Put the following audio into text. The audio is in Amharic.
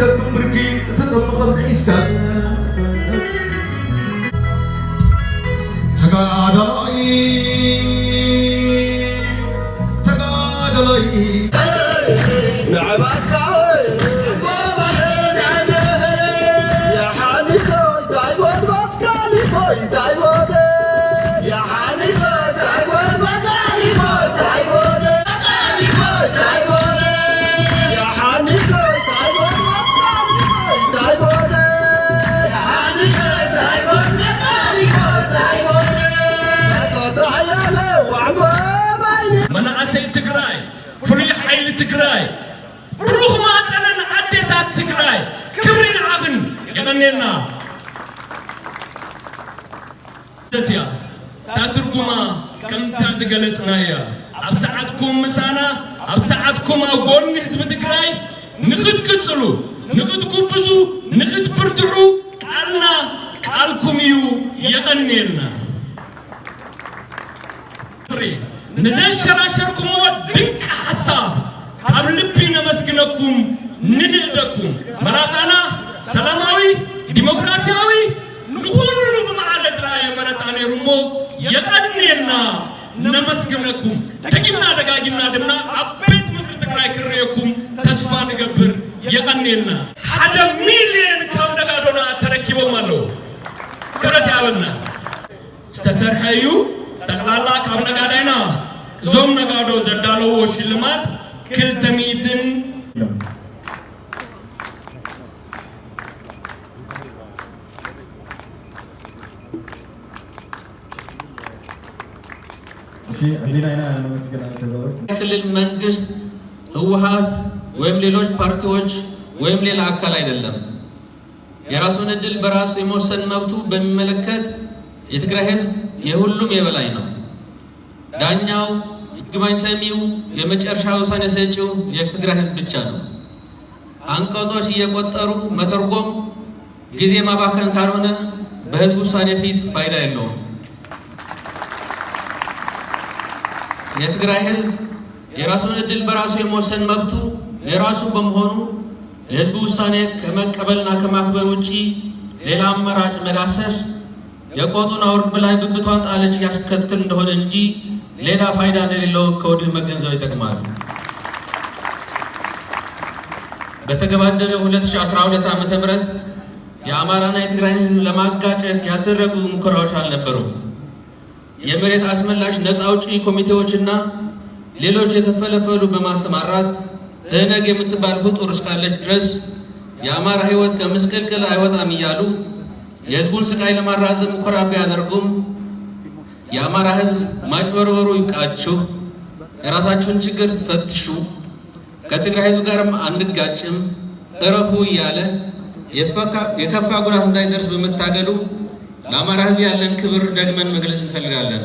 tetap pergi, tetap menghabiskan Sekadai Sekadai نعم أسكعي بابا يا حالي خوي داي وين بسكالي خوي داي መናእሰይ ትግራይ ፍሉይ ሓይሊ ትግራይ ብሩኽ ማፀነን ኣዴታት ትግራይ ክብሪ ንዓኽን የቐኒየልና እያ እታ ትርጉማ ከምታ ዝገለጽና እያ ኣብ ሰዓትኩም ምሳና ኣብ ሰዓትኩም ኣብ ጎኒ ህዝቢ ትግራይ ንኽትቅጽሉ ንኽትጉብዙ ንኽትብርትዑ ቃልና ቃልኩም እዩ የቐኒየልና ንዘንሸራሸርኩምዎ ድንቂ ሓሳብ ካብ ልቢ ነመስግነኩም ንንእደኩም መራፃና ሰላማዊ ዲሞክራሲያዊ ንኩሉ ብመዓረ ጥራየ መረፃ ነይሩ እሞ የቐኒየና ነመስግነኩም። ደጊምና ደጋጊምና ድማ ኣብ ቤት ምክሪ ትግራይ ክርአየኩም ተስፋ ንገብር የቐኒየና ሓደ ሚልዮን ካብ ነጋዶና ተረኪቦም ኣለዉ ክብረት ያበልና። ዝተሰርሐ እዩ። ጠቕላላ ካብ ነጋዳይና እዞም ነጋዶ ዘዳለዎ ሽልማት ክልተ ሚእትን ክልል መንግስት፣ ህወሀት ወይም ሌሎች ፓርቲዎች ወይም ሌላ አካል አይደለም። የራሱን እድል በራሱ የመወሰን መብቱ በሚመለከት የትግራይ ህዝብ የሁሉም የበላይ ነው። ዳኛው፣ ይግባኝ ሰሚው፣ የመጨረሻ ውሳኔ ሰጪው የትግራይ ህዝብ ብቻ ነው። አንቀጾች እየቆጠሩ መተርጎም ጊዜ ማባከን ካልሆነ በህዝብ ውሳኔ ፊት ፋይዳ የለውም። የትግራይ ህዝብ የራሱን እድል በራሱ የመወሰን መብቱ የራሱ በመሆኑ የህዝቡ ውሳኔ ከመቀበልና ከማክበር ውጪ ሌላ አማራጭ መዳሰስ የቆጡን አውርድ በላይ ብብቷን ጣለች ያስከትል እንደሆነ እንጂ ሌላ ፋይዳ እንደሌለው ከወዲሁ መገንዘብ ይጠቅማል። በተገባደደው 2012 ዓ.ም የአማራና የትግራይ ህዝብ ለማጋጨት ያልተደረጉ ሙከራዎች አልነበሩም። የመሬት አስመላሽ ነፃ አውጪ ኮሚቴዎችና ሌሎች የተፈለፈሉ በማሰማራት ትህነግ የምትባል ፍጡር እስካለች ድረስ የአማራ ህይወት ከምስቅልቅል አይወጣም እያሉ የህዝቡን ስቃይ ለማራዘም ሙከራ ቢያደርጉም የአማራ ህዝብ ማጭበርበሩ ይብቃችሁ፣ የራሳችሁን ችግር ትፈትሹ፣ ከትግራይ ህዝብ ጋርም አንጋጭም፣ እረፉ እያለ የከፋ ጉዳት እንዳይደርስ በመታገሉ ለአማራ ህዝብ ያለን ክብር ደግመን መግለጽ እንፈልጋለን።